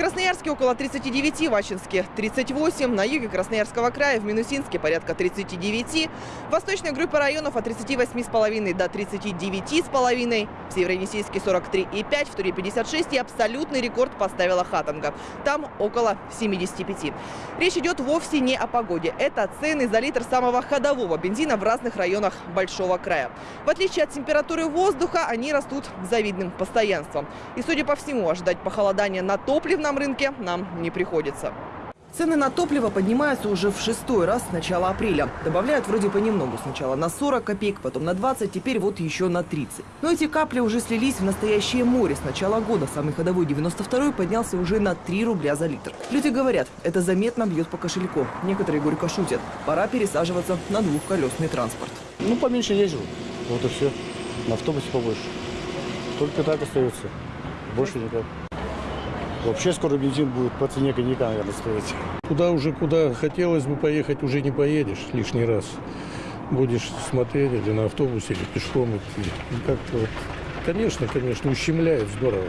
Красноярске около 39, в Ачинске 38, на юге Красноярского края, в Минусинске порядка 39, в восточной группе районов от 38,5 до 39,5, в Северо-Енисейске 43,5, в Туре 56 и абсолютный рекорд поставила Хатанга. Там около 75. Речь идет вовсе не о погоде. Это цены за литр самого ходового бензина в разных районах Большого края. В отличие от температуры воздуха, они растут завидным постоянством. И, судя по всему, ожидать похолодания на топливном рынке нам не приходится. Цены на топливо поднимаются уже в шестой раз с начала апреля. Добавляют вроде понемногу. Сначала на 40 копеек, потом на 20, теперь вот еще на 30. Но эти капли уже слились в настоящее море. С начала года самый ходовой 92 поднялся уже на 3 рубля за литр. Люди говорят, это заметно бьет по кошельку. Некоторые горько шутят. Пора пересаживаться на двухколесный транспорт. Ну, поменьше езжу. Вот и все. На автобусе побольше. Только так остается. Больше никак. Вообще скоро бензин будет по цене коньяка, наверное, стоить. Куда уже, куда хотелось бы поехать, уже не поедешь лишний раз. Будешь смотреть или на автобусе, или пешком идти. И Как-то, вот, конечно, конечно, ущемляет здорово.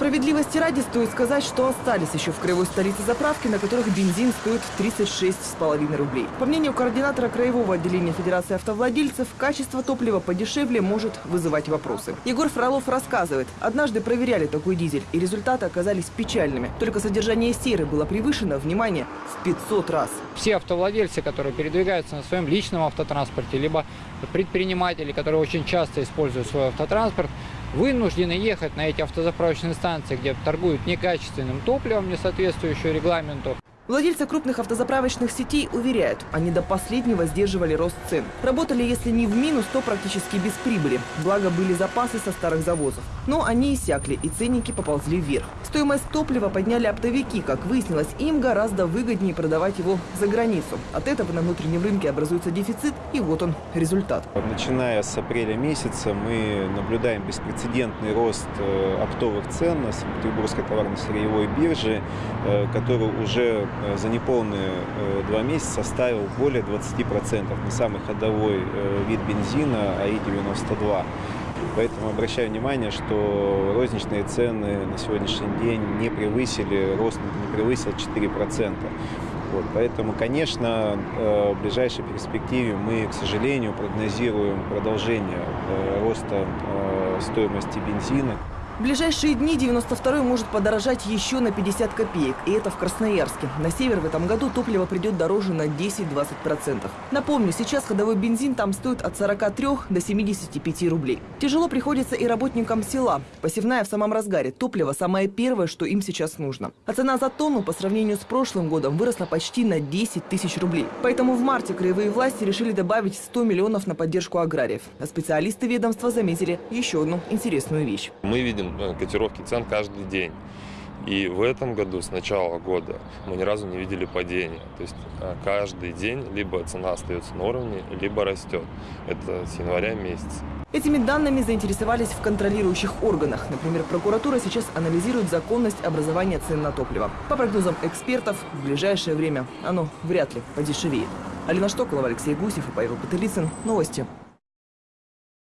Справедливости ради стоит сказать, что остались еще в краевой столице заправки, на которых бензин стоит 36,5 рублей. По мнению координатора краевого отделения Федерации автовладельцев, качество топлива подешевле может вызывать вопросы. Егор Фролов рассказывает, однажды проверяли такой дизель, и результаты оказались печальными. Только содержание серы было превышено, внимание, в 500 раз. все автовладельцы, которые передвигаются на своем личном автотранспорте, либо предприниматели, которые очень часто используют свой автотранспорт, вынуждены ехать на эти автозаправочные станции, где торгуют некачественным топливом, не соответствующим регламенту. Владельцы крупных автозаправочных сетей уверяют, они до последнего сдерживали рост цен. Работали, если не в минус, то практически без прибыли. Благо, были запасы со старых завозов. Но они иссякли, и ценники поползли вверх. Стоимость топлива подняли оптовики. Как выяснилось, им гораздо выгоднее продавать его за границу. От этого на внутреннем рынке образуется дефицит, и вот он результат. Начиная с апреля месяца мы наблюдаем беспрецедентный рост э, оптовых цен на Санкт-Петербургской товарно-сырьевой бирже, э, который уже за неполные э, два месяца составил более 20% на самый ходовой э, вид бензина АИ-92. Поэтому обращаю внимание, что розничные цены на сегодняшний день не превысили, рост не превысил 4%. Вот, поэтому, конечно, э, в ближайшей перспективе мы, к сожалению, прогнозируем продолжение э, роста э, стоимости бензина. В ближайшие дни 92 может подорожать еще на 50 копеек. И это в Красноярске. На север в этом году топливо придет дороже на 10-20%. Напомню, сейчас ходовой бензин там стоит от 43 до 75 рублей. Тяжело приходится и работникам села. Посевная в самом разгаре. Топливо самое первое, что им сейчас нужно. А цена за тонну по сравнению с прошлым годом выросла почти на 10 тысяч рублей. Поэтому в марте краевые власти решили добавить 100 миллионов на поддержку аграриев. А специалисты ведомства заметили еще одну интересную вещь. Мы видим э, котировки цен каждый день. И в этом году, с начала года, мы ни разу не видели падения. То есть э, каждый день либо цена остается на уровне, либо растет. Это с января месяца. Этими данными заинтересовались в контролирующих органах. Например, прокуратура сейчас анализирует законность образования цен на топливо. По прогнозам экспертов, в ближайшее время оно вряд ли подешевеет. Алина Штоколова, Алексей Гусев и Павел Потылицын. Новости.